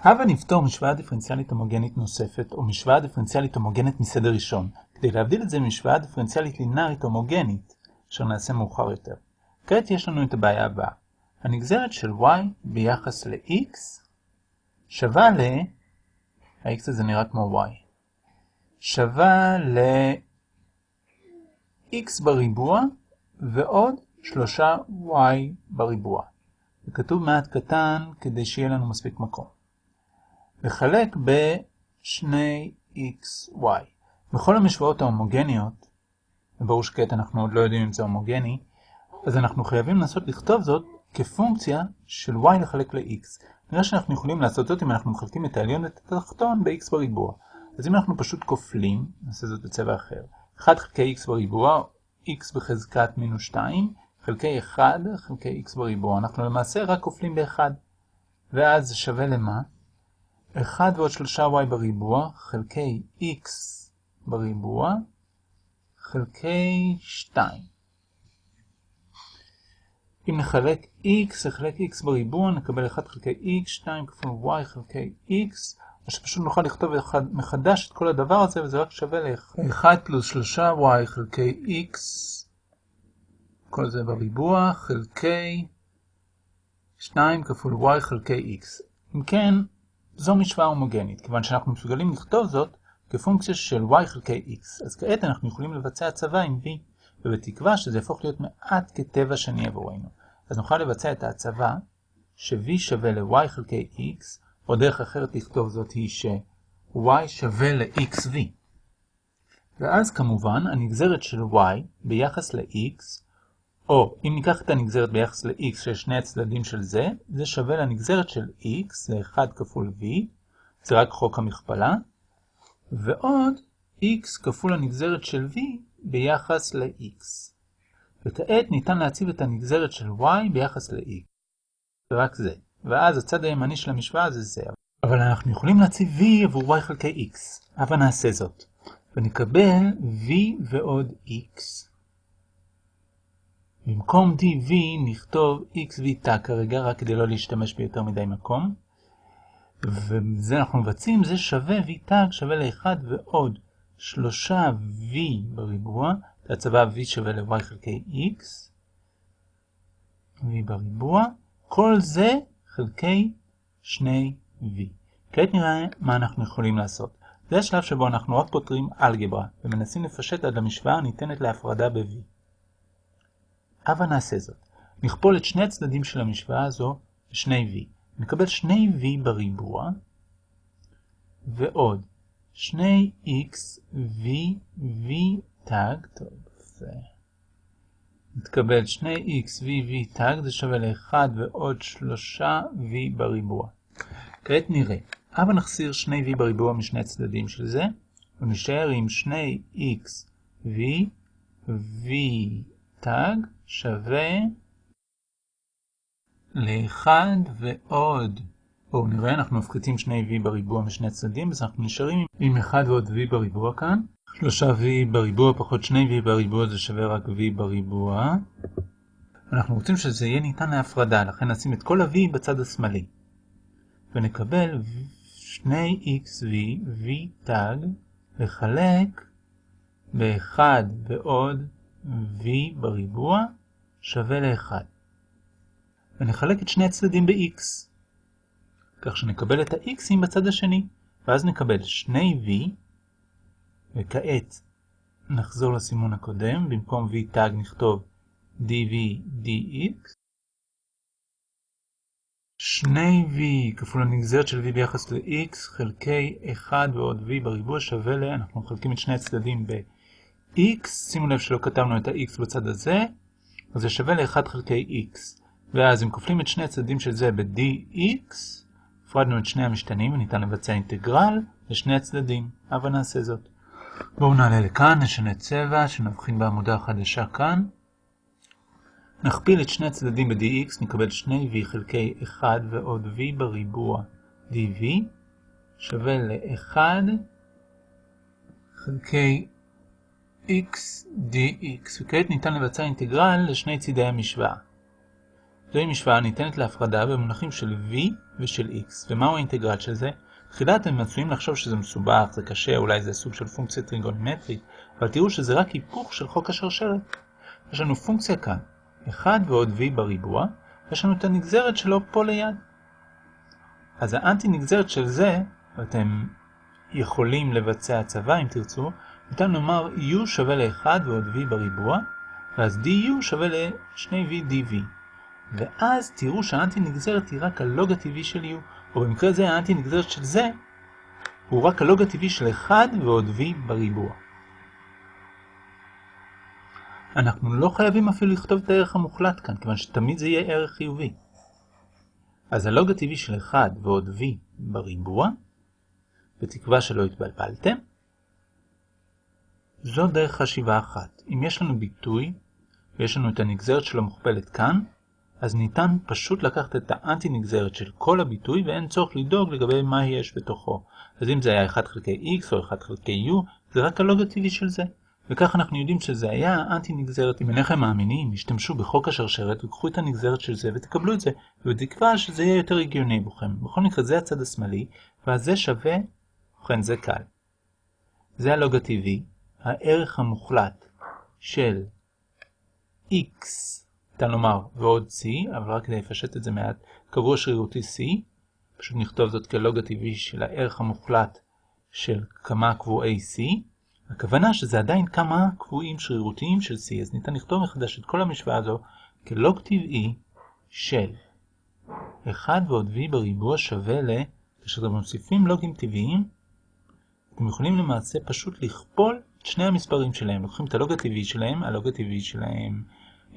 הבה נפתור משוואה דיפרנציאלית הומוגנית נוספת, או משוואה דיפרנציאלית הומוגנית מסדר ראשון, כדי להבדיל את זה ממשוואה דיפרנציאלית לינארית הומוגנית, אשר נעשה מאוחר יותר. כעת יש לנו את הבעיה הבאה. הנגזרת של y ביחס ל-x שווה ל... ה-x הזה נראה כמו y. שווה ל-x בריבוע ועוד 3y בריבוע. זה כתוב מעט קטן כדי שיהיה לנו מספיק מקום. לחלק ב-2xy. בכל המשוואות ההומוגניות, וברור שכעת אנחנו עוד לא יודעים אם זה הומוגני, אז אנחנו חייבים לנסות לכתוב זאת כפונקציה של y לחלק ל-x. נראה שאנחנו יכולים לעשות זאת אם אנחנו מחלקים את העליון ואת התחתון ב-x בריבוע. אז אם אנחנו פשוט כופלים, נעשה זאת בצבע אחר, 1 חלקי x בריבוע, x בחזקת מינוס 2, חלקי 1 חלקי x בריבוע. אנחנו למעשה רק כופלים ב-1. ואז שווה למה? 1 ועוד 3y בריבוע חלקי x בריבוע חלקי 2. אם נחלק x לחלק x בריבוע נקבל 1 חלקי x, 2 כפול y חלקי x, או שפשוט נוכל לכתוב מחדש את כל הדבר הזה וזה רק שווה ל-1 פלוס 3y חלקי x, כל זה בריבוע, חלקי 2 כפול y חלקי x. אם כן, זו משוואה הומוגנית, כיוון שאנחנו מסוגלים לכתוב זאת כפונקציה של y חלקי x. אז כעת אנחנו יכולים לבצע הצבה עם v, ובתקווה שזה יהפוך להיות מעט כטבע שני עבורנו. אז נוכל לבצע את ההצבה ש-v שווה ל-y חלקי x, או דרך אחרת לכתוב זאת היא ש-y שווה ל-xv. ואז כמובן הנגזרת של y ביחס ל-x, או אם ניקח את הנגזרת ביחס ל-x של שני הצדדים של זה, זה שווה לנגזרת של x, זה 1 כפול v, זה רק חוק המכפלה, ועוד x כפול הנגזרת של v ביחס ל-x. וכעת ניתן להציב את הנגזרת של y ביחס ל-x. ורק זה. ואז הצד הימני של המשוואה זה זה. אבל אנחנו יכולים להציב v עבור y חלקי x. הבה נעשה זאת. ונקבל v ועוד x. במקום dv נכתוב xv תא כרגע, רק כדי לא להשתמש ביותר מדי מקום. וזה אנחנו מבצעים, זה שווה v תג שווה ל-1 ועוד 3v בריבוע, הצבה v שווה ל-y חלקי x, v בריבוע, כל זה חלקי 2v. כעת נראה מה אנחנו יכולים לעשות. זה השלב שבו אנחנו רק פותרים אלגברה, ומנסים לפשט עד המשוואה הניתנת להפרדה ב-v. הבה נעשה זאת. נכפול את שני הצדדים של המשוואה הזו ב-2v. נקבל 2v בריבוע, ועוד 2x v v תג, טוב, זה... נתקבל 2x v v תג, זה שווה ל-1 ועוד 3v בריבוע. כעת נראה. הבה נחסיר 2v בריבוע משני הצדדים של זה, ונשאר עם 2x v v תג שווה ל-1 ועוד בואו נראה, אנחנו מפחיתים 2v בריבוע משני הצדדים, אז אנחנו נשארים עם 1 ועוד v בריבוע כאן. 3v בריבוע פחות 2v בריבוע זה שווה רק v בריבוע. אנחנו רוצים שזה יהיה ניתן להפרדה, לכן נשים את כל ה-v בצד השמאלי. ונקבל 2xv v תג לחלק ב-1 ועוד v בריבוע שווה ל-1. ונחלק את שני הצדדים ב-x. כך שנקבל את ה-x'ים בצד השני, ואז נקבל 2v, וכעת נחזור לסימון הקודם, במקום v תג נכתוב dv dx, 2v כפול הנגזרת של v ביחס ל-x חלקי 1 ועוד v בריבוע שווה ל... אנחנו מחלקים את שני הצדדים ב-x, שימו לב שלא כתבנו את ה-x בצד הזה, אז זה שווה ל-1 חלקי x. ואז אם כופלים את שני הצדדים של זה ב-dx, הפרדנו את שני המשתנים וניתן לבצע אינטגרל לשני הצדדים. הבה נעשה זאת. בואו נעלה לכאן, נשנה צבע, שנבחין בעמודה החדשה כאן. נכפיל את שני הצדדים ב-dx, נקבל 2v חלקי 1 ועוד v בריבוע dv שווה ל-1 חלקי x dx, וכעת ניתן לבצע אינטגרל לשני צידי המשוואה. זוהי משוואה ניתנת להפרדה במונחים של v ושל x. ומהו האינטגרל של זה? תחילה אתם מצויים לחשוב שזה מסובך, זה קשה, אולי זה סוג של פונקציה טריגונומטרית, אבל תראו שזה רק היפוך של חוק השרשרת. יש לנו פונקציה כאן, 1 ועוד v בריבוע, ויש לנו את הנגזרת שלו פה ליד. אז האנטי נגזרת של זה, ואתם יכולים לבצע הצבה אם תרצו, ניתן לומר u שווה ל-1 ועוד v בריבוע, ואז du שווה ל-2v dv. ואז תראו שהאנטי נגזרת היא רק הלוג הטבעי של u, או במקרה זה האנטי נגזרת של זה הוא רק הלוג הטבעי של 1 ועוד v בריבוע. אנחנו לא חייבים אפילו לכתוב את הערך המוחלט כאן, כיוון שתמיד זה יהיה ערך חיובי. אז הלוג הטבעי של 1 ועוד v בריבוע, בתקווה שלא התבלבלתם, זו דרך חשיבה אחת. אם יש לנו ביטוי, ויש לנו את הנגזרת שלו מוכפלת כאן, אז ניתן פשוט לקחת את האנטי נגזרת של כל הביטוי ואין צורך לדאוג לגבי מה יש בתוכו. אז אם זה היה 1 חלקי x או 1 חלקי u, זה רק הלוג הטבעי של זה. וכך אנחנו יודעים שזה היה האנטי נגזרת. אם אינכם מאמינים, השתמשו בחוק השרשרת וקחו את הנגזרת של זה ותקבלו את זה, ובתקווה שזה יהיה יותר הגיוני בכם. בכל מקרה זה הצד השמאלי, ואז זה שווה, ובכן זה קל. זה הלוג הטבעי, הערך המוחלט של x, ניתן לומר ועוד c, אבל רק כדי לפשט את זה מעט, קבוע שרירותי c, פשוט נכתוב זאת כלוג הטבעי של הערך המוחלט של כמה קבועי c, הכוונה שזה עדיין כמה קבועים שרירותיים של C, אז ניתן לכתוב מחדש את כל המשוואה הזו כלוג טבעי של 1 ועוד V בריבוע שווה ל... כאשר אתם מוסיפים לוגים טבעיים, אתם יכולים למעשה פשוט לכפול את שני המספרים שלהם. לוקחים את הלוג הטבעי שלהם, הלוג הטבעי שלהם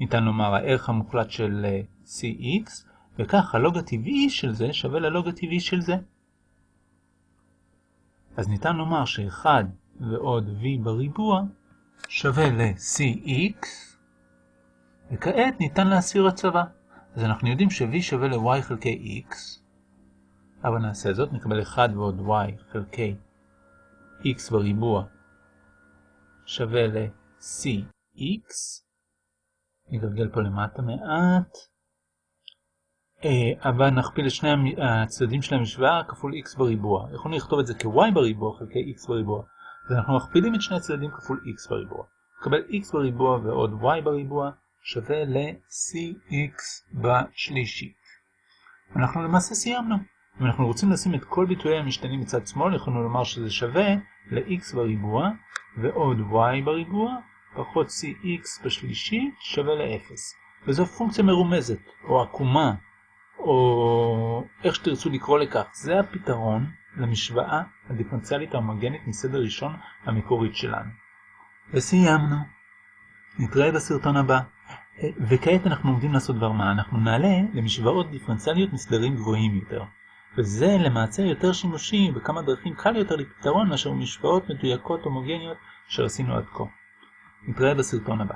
ניתן לומר הערך המוחלט של אה, Cx, וכך הלוג הטבעי של זה שווה ללוג הטבעי של זה. אז ניתן לומר ש-1 ועוד v בריבוע שווה ל-cx, וכעת ניתן להסיר הצבה. אז אנחנו יודעים ש-v שווה ל-y חלקי x, אבל נעשה זאת, נקבל 1 ועוד y חלקי x בריבוע שווה ל-cx, נגלגל פה למטה מעט, אה, אבל נכפיל את שני הצדדים של המשוואה כפול x בריבוע. יכולנו לכתוב את זה כ-y בריבוע חלקי x בריבוע. ואנחנו מכפילים את שני הצדדים כפול x בריבוע. נקבל x בריבוע ועוד y בריבוע שווה ל-cx בשלישית. אנחנו למעשה סיימנו. אם אנחנו רוצים לשים את כל ביטויי המשתנים מצד שמאל, יכולנו לומר שזה שווה ל-x בריבוע ועוד y בריבוע פחות cx בשלישית שווה ל-0. וזו פונקציה מרומזת, או עקומה, או איך שתרצו לקרוא לכך. זה הפתרון למשוואה הדיפרנציאלית ההומוגנית מסדר ראשון המקורית שלנו. וסיימנו. נתראה בסרטון הבא. וכעת אנחנו עומדים לעשות דבר מה? אנחנו נעלה למשוואות דיפרנציאליות מסדרים גבוהים יותר. וזה למעשה יותר שימושי בכמה דרכים קל יותר לפתרון מאשר משוואות מדויקות הומוגניות שעשינו עד כה. נתראה בסרטון הבא.